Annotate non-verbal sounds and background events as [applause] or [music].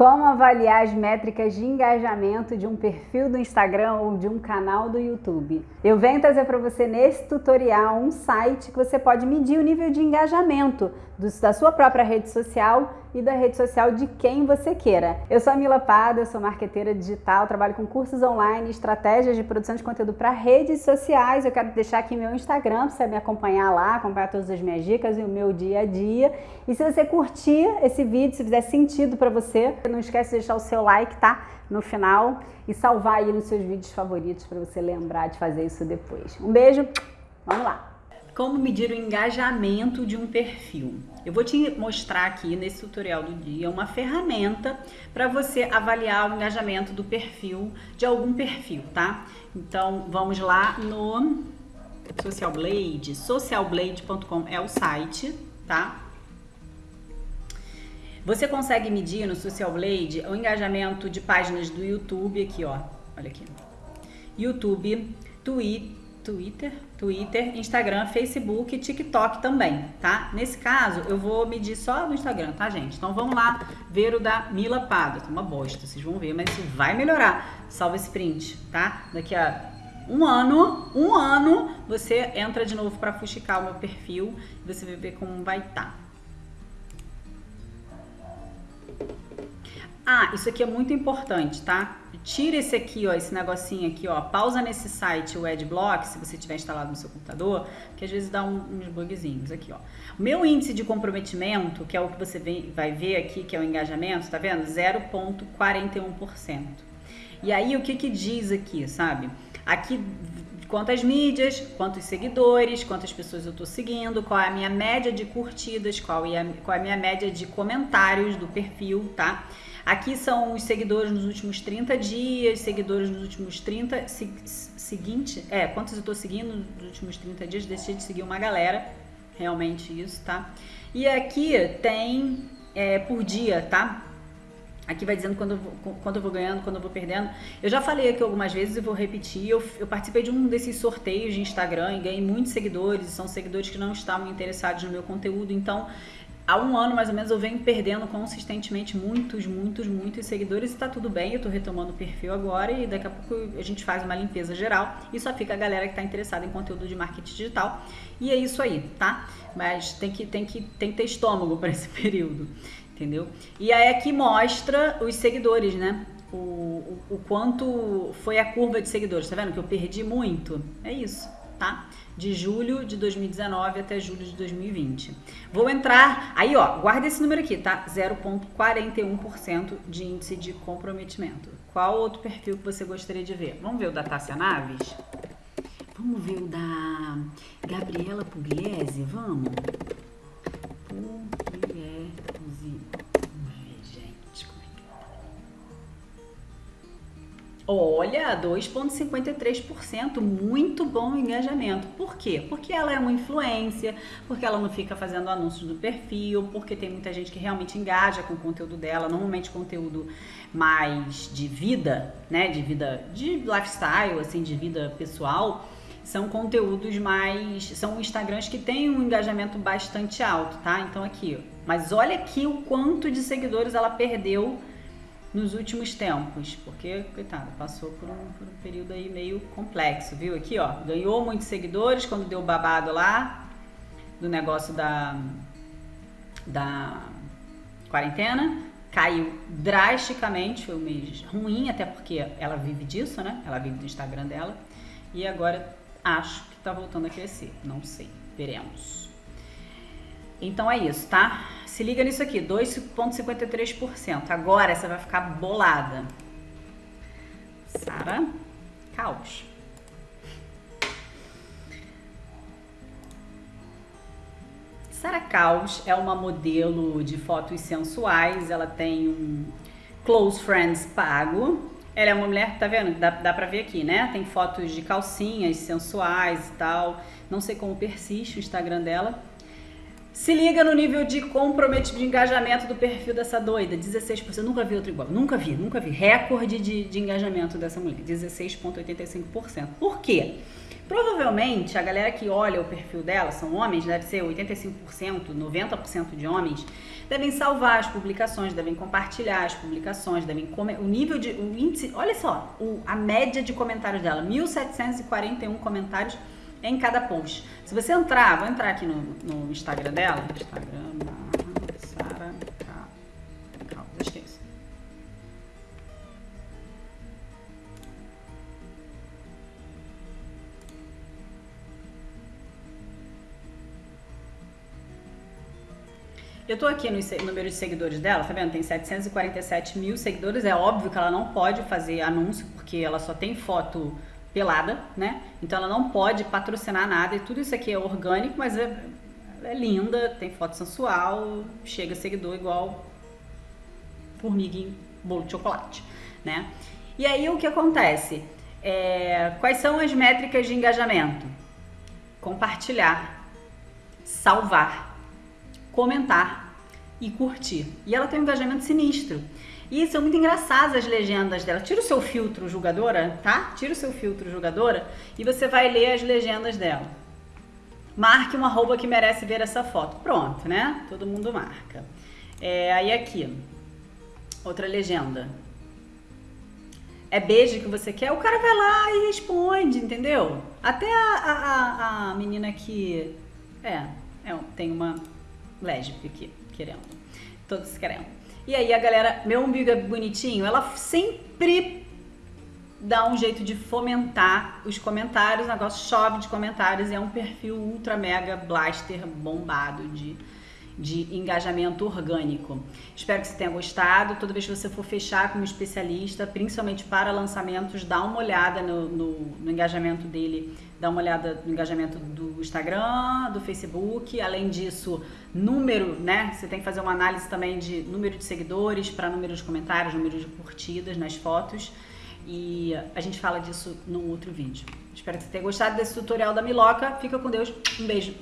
Como avaliar as métricas de engajamento de um perfil do Instagram ou de um canal do YouTube? Eu venho trazer para você nesse tutorial um site que você pode medir o nível de engajamento da sua própria rede social e da rede social de quem você queira. Eu sou a Mila Pada, eu sou marqueteira digital, trabalho com cursos online, estratégias de produção de conteúdo para redes sociais. Eu quero deixar aqui meu Instagram para você me acompanhar lá, acompanhar todas as minhas dicas e o meu dia a dia. E se você curtir esse vídeo, se fizer sentido para você, não esquece de deixar o seu like, tá? No final e salvar aí nos seus vídeos favoritos para você lembrar de fazer isso depois. Um beijo, vamos lá! Como medir o engajamento de um perfil? Eu vou te mostrar aqui nesse tutorial do dia uma ferramenta para você avaliar o engajamento do perfil, de algum perfil, tá? Então vamos lá no Social Blade, socialblade.com é o site, tá? Você consegue medir no Social Blade o engajamento de páginas do YouTube aqui, ó. Olha aqui. YouTube, Twitter, Twitter, Instagram, Facebook TikTok também, tá? Nesse caso, eu vou medir só no Instagram, tá, gente? Então vamos lá ver o da Mila Pado. Tá uma bosta, vocês vão ver, mas isso vai melhorar. Salva esse print, tá? Daqui a um ano, um ano, você entra de novo para fuxicar o meu perfil e você vai ver como vai estar. Tá. Ah, isso aqui é muito importante, tá? Tira esse aqui, ó, esse negocinho aqui, ó. Pausa nesse site, o Adblock, se você tiver instalado no seu computador, que às vezes dá um, uns bugzinhos aqui, ó. Meu índice de comprometimento, que é o que você vem, vai ver aqui, que é o engajamento, tá vendo? 0,41%. E aí, o que que diz aqui, sabe? Aqui quantas mídias, quantos seguidores, quantas pessoas eu estou seguindo, qual é a minha média de curtidas, qual é a, qual é a minha média de comentários do perfil, tá? Aqui são os seguidores nos últimos 30 dias, seguidores nos últimos 30... Se, seguinte, é, quantos eu tô seguindo nos últimos 30 dias, deixei de seguir uma galera, realmente isso, tá? E aqui tem é, por dia, tá? Aqui vai dizendo quando eu, vou, quando eu vou ganhando, quando eu vou perdendo. Eu já falei aqui algumas vezes e vou repetir. Eu, eu, participei de um desses sorteios de Instagram e ganhei muitos seguidores. São seguidores que não estavam interessados no meu conteúdo. Então, há um ano mais ou menos eu venho perdendo consistentemente muitos, muitos, muitos seguidores e tá tudo bem, eu tô retomando o perfil agora e daqui a pouco a gente faz uma limpeza geral e só fica a galera que tá interessada em conteúdo de marketing digital. E é isso aí, tá? Mas tem que, tem que, tem que ter estômago para esse [laughs] período, entendeu? E aí aqui mostra os seguidores, né? O, o, o quanto foi a curva de seguidores, tá vendo que eu perdi muito? É isso tá? De julho de 2019 até julho de 2020. Vou entrar, aí ó, guarda esse número aqui, tá? 0,41% de índice de comprometimento. Qual outro perfil que você gostaria de ver? Vamos ver o da Tássia Naves? Vamos ver o da Gabriela Pugliese? Vamos? Pugliese. Olha, 2,53%, muito bom engajamento. Por quê? Porque ela é uma influência, porque ela não fica fazendo anúncios do perfil, porque tem muita gente que realmente engaja com o conteúdo dela, normalmente conteúdo mais de vida, né, de vida, de lifestyle, assim, de vida pessoal, são conteúdos mais, são Instagrams que têm um engajamento bastante alto, tá? Então aqui, mas olha aqui o quanto de seguidores ela perdeu nos últimos tempos, porque, coitado, passou por um, por um, período aí meio complexo, viu? Aqui, ó, ganhou muitos seguidores quando deu babado lá do negócio da, da quarentena, caiu drasticamente, foi um mês ruim, até porque ela vive disso, né? Ela vive do Instagram dela, e agora acho que tá voltando a crescer, não sei, veremos. Então é isso, tá? Se liga nisso aqui, 2,53%. Agora você vai ficar bolada. Sara Caos. Sara Caos é uma modelo de fotos sensuais. Ela tem um Close Friends pago. Ela é uma mulher, tá vendo? Dá, dá pra ver aqui, né? Tem fotos de calcinhas sensuais e tal. Não sei como persiste o Instagram dela. Se liga no nível de comprometimento, de engajamento do perfil dessa doida, 16%. Eu nunca vi outro igual, nunca vi, nunca vi. Recorde de, de engajamento dessa mulher, 16,85%. Por quê? Provavelmente a galera que olha o perfil dela, são homens, deve ser 85%, 90% de homens, devem salvar as publicações, devem compartilhar as publicações, devem o nível de o índice, olha só, o, a média de comentários dela, 1741 comentários em cada post. Se você entrar, vou entrar aqui no, no Instagram dela, Instagram Sara. Eu tô aqui no número de seguidores dela, tá vendo? Tem 747 mil seguidores. É óbvio que ela não pode fazer anúncio, porque ela só tem foto pelada, né? Então ela não pode patrocinar nada e tudo isso aqui é orgânico, mas é, é linda, tem foto sensual, chega seguidor igual formiga em bolo de chocolate, né? E aí o que acontece? É, quais são as métricas de engajamento? Compartilhar, salvar, comentar e curtir. E ela tem um engajamento sinistro. E são muito engraçadas as legendas dela. Tira o seu filtro julgadora, tá? Tira o seu filtro julgadora e você vai ler as legendas dela. Marque uma roupa que merece ver essa foto. Pronto, né? Todo mundo marca. É, aí aqui, outra legenda. É beijo que você quer, o cara vai lá e responde, entendeu? Até a, a, a menina que. É, é, tem uma lésbica aqui, querendo. Todos querendo. E aí a galera, meu umbigo é bonitinho, ela sempre dá um jeito de fomentar os comentários, o negócio chove de comentários e é um perfil ultra mega blaster bombado de de engajamento orgânico. Espero que você tenha gostado. Toda vez que você for fechar com um especialista, principalmente para lançamentos, dá uma olhada no, no, no engajamento dele, dá uma olhada no engajamento do Instagram, do Facebook. Além disso, número, né? Você tem que fazer uma análise também de número de seguidores para número de comentários, número de curtidas nas fotos. E a gente fala disso num outro vídeo. Espero que você tenha gostado desse tutorial da Miloca. Fica com Deus. Um beijo.